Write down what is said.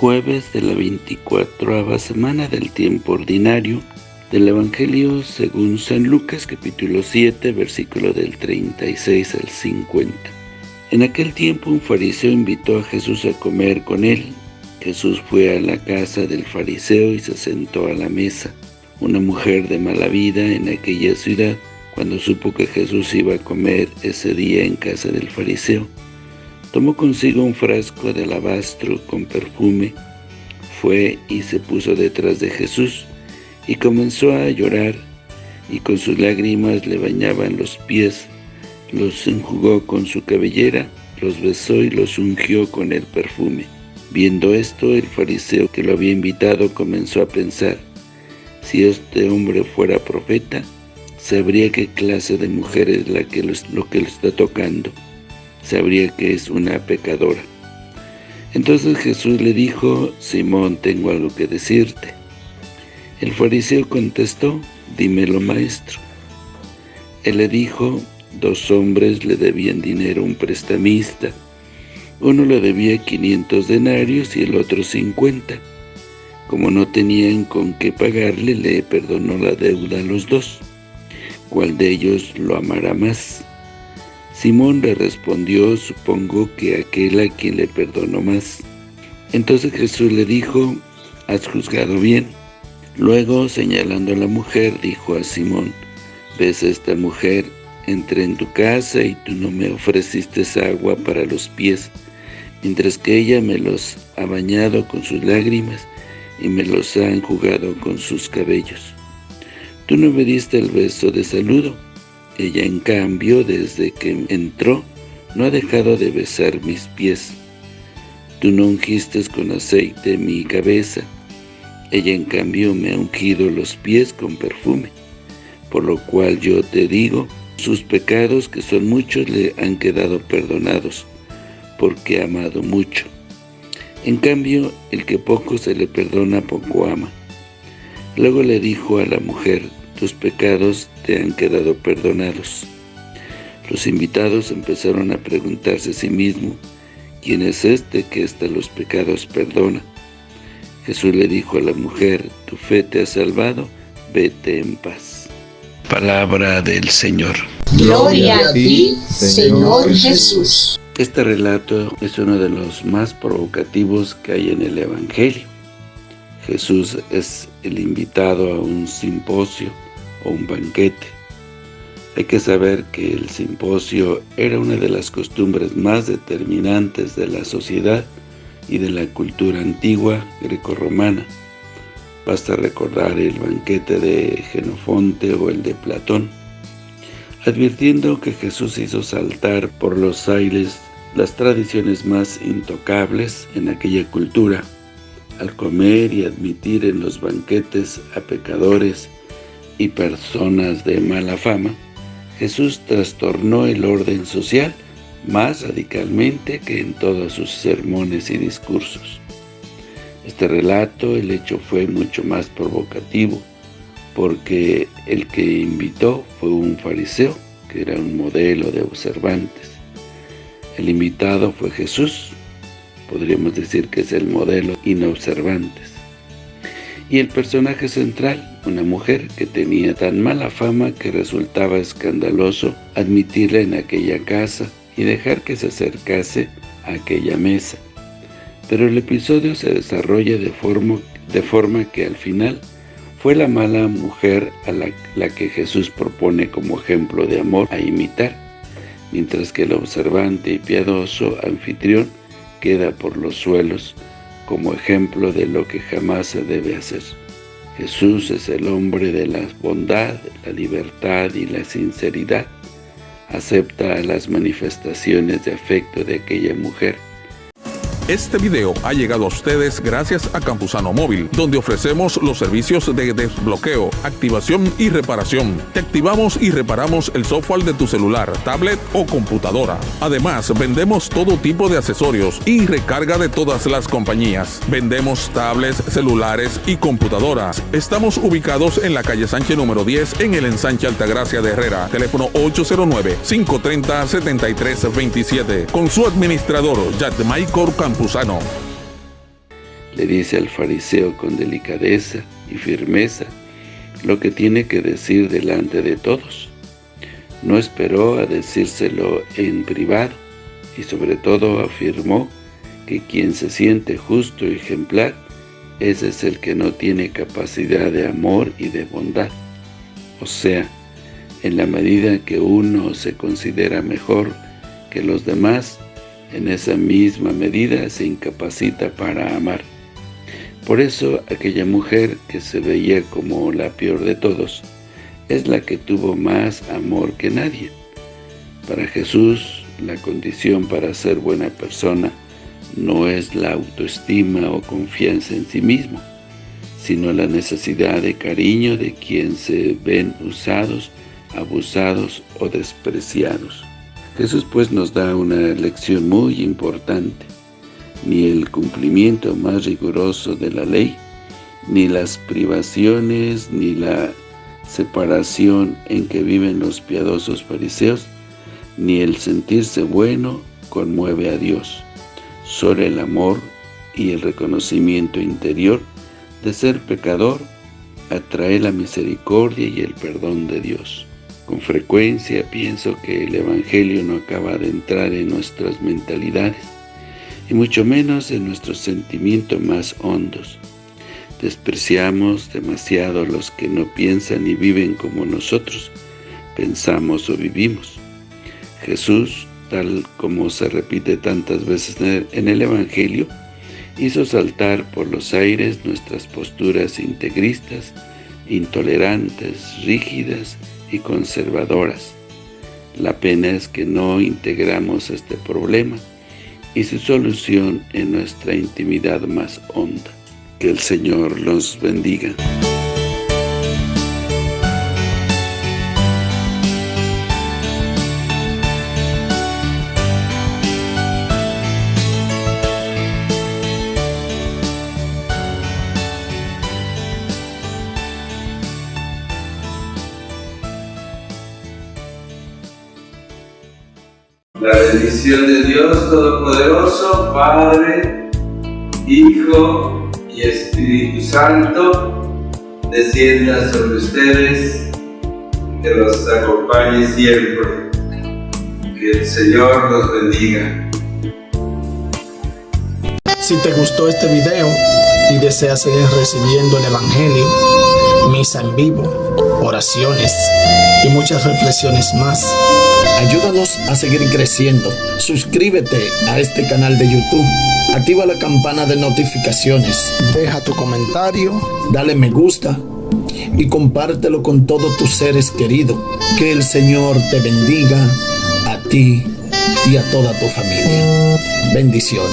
jueves de la 24 semana del tiempo ordinario del Evangelio según San Lucas capítulo 7 versículo del 36 al 50. En aquel tiempo un fariseo invitó a Jesús a comer con él. Jesús fue a la casa del fariseo y se sentó a la mesa. Una mujer de mala vida en aquella ciudad, cuando supo que Jesús iba a comer ese día en casa del fariseo, Tomó consigo un frasco de alabastro con perfume, fue y se puso detrás de Jesús, y comenzó a llorar, y con sus lágrimas le bañaban los pies, los enjugó con su cabellera, los besó y los ungió con el perfume. Viendo esto, el fariseo que lo había invitado comenzó a pensar, si este hombre fuera profeta, sabría qué clase de mujer es la que lo, que lo está tocando sabría que es una pecadora. Entonces Jesús le dijo, Simón, tengo algo que decirte. El fariseo contestó, dímelo maestro. Él le dijo, dos hombres le debían dinero a un prestamista. Uno le debía 500 denarios y el otro 50. Como no tenían con qué pagarle, le perdonó la deuda a los dos. ¿Cuál de ellos lo amará más? Simón le respondió, supongo que aquel a quien le perdonó más. Entonces Jesús le dijo, has juzgado bien. Luego, señalando a la mujer, dijo a Simón, ¿ves a esta mujer? Entré en tu casa y tú no me ofreciste agua para los pies, mientras que ella me los ha bañado con sus lágrimas y me los ha enjugado con sus cabellos. Tú no me diste el beso de saludo, ella, en cambio, desde que entró, no ha dejado de besar mis pies. Tú no ungiste con aceite mi cabeza. Ella, en cambio, me ha ungido los pies con perfume. Por lo cual yo te digo, sus pecados, que son muchos, le han quedado perdonados, porque ha amado mucho. En cambio, el que poco se le perdona, poco ama. Luego le dijo a la mujer, tus pecados te han quedado perdonados. Los invitados empezaron a preguntarse a sí mismos, ¿quién es este que hasta los pecados perdona? Jesús le dijo a la mujer, tu fe te ha salvado, vete en paz. Palabra del Señor. Gloria a ti, Señor Jesús. Este relato es uno de los más provocativos que hay en el Evangelio. Jesús es el invitado a un simposio o un banquete. Hay que saber que el simposio era una de las costumbres más determinantes de la sociedad y de la cultura antigua grecorromana. Basta recordar el banquete de Genofonte o el de Platón, advirtiendo que Jesús hizo saltar por los aires las tradiciones más intocables en aquella cultura, al comer y admitir en los banquetes a pecadores y personas de mala fama, Jesús trastornó el orden social más radicalmente que en todos sus sermones y discursos. Este relato, el hecho fue mucho más provocativo, porque el que invitó fue un fariseo, que era un modelo de observantes. El invitado fue Jesús, podríamos decir que es el modelo inobservantes. Y el personaje central, una mujer que tenía tan mala fama que resultaba escandaloso admitirla en aquella casa y dejar que se acercase a aquella mesa. Pero el episodio se desarrolla de forma, que al final fue la mala mujer a la que Jesús propone como ejemplo de amor a imitar, mientras que el observante y piadoso anfitrión queda por los suelos como ejemplo de lo que jamás se debe hacer. Jesús es el hombre de la bondad, la libertad y la sinceridad. Acepta las manifestaciones de afecto de aquella mujer este video ha llegado a ustedes gracias a Campusano Móvil, donde ofrecemos los servicios de desbloqueo, activación y reparación. Te activamos y reparamos el software de tu celular, tablet o computadora. Además, vendemos todo tipo de accesorios y recarga de todas las compañías. Vendemos tablets, celulares y computadoras. Estamos ubicados en la calle Sánchez número 10 en el ensanche Altagracia de Herrera. Teléfono 809-530-7327. Con su administrador, Jack Le dice al fariseo con delicadeza y firmeza lo que tiene que decir delante de todos. No esperó a decírselo en privado y sobre todo afirmó que quien se siente justo y ejemplar, ese es el que no tiene capacidad de amor y de bondad. O sea, en la medida que uno se considera mejor que los demás, en esa misma medida se incapacita para amar. Por eso aquella mujer que se veía como la peor de todos, es la que tuvo más amor que nadie. Para Jesús, la condición para ser buena persona no es la autoestima o confianza en sí mismo, sino la necesidad de cariño de quien se ven usados, abusados o despreciados. Jesús pues nos da una lección muy importante. Ni el cumplimiento más riguroso de la ley, ni las privaciones, ni la separación en que viven los piadosos fariseos, ni el sentirse bueno conmueve a Dios. Solo el amor y el reconocimiento interior de ser pecador atrae la misericordia y el perdón de Dios. Con frecuencia pienso que el Evangelio no acaba de entrar en nuestras mentalidades, y mucho menos en nuestros sentimientos más hondos. Despreciamos demasiado a los que no piensan y viven como nosotros pensamos o vivimos. Jesús, tal como se repite tantas veces en el Evangelio, hizo saltar por los aires nuestras posturas integristas, intolerantes, rígidas y conservadoras. La pena es que no integramos este problema y su solución en nuestra intimidad más honda. Que el Señor los bendiga. La bendición de Dios Todopoderoso, Padre, Hijo y Espíritu Santo, descienda sobre ustedes, que los acompañe siempre. Que el Señor los bendiga. Si te gustó este video y deseas seguir recibiendo el Evangelio, misa en vivo, oraciones y muchas reflexiones más, Ayúdanos a seguir creciendo. Suscríbete a este canal de YouTube. Activa la campana de notificaciones. Deja tu comentario. Dale me gusta. Y compártelo con todos tus seres queridos. Que el Señor te bendiga a ti y a toda tu familia. Bendiciones.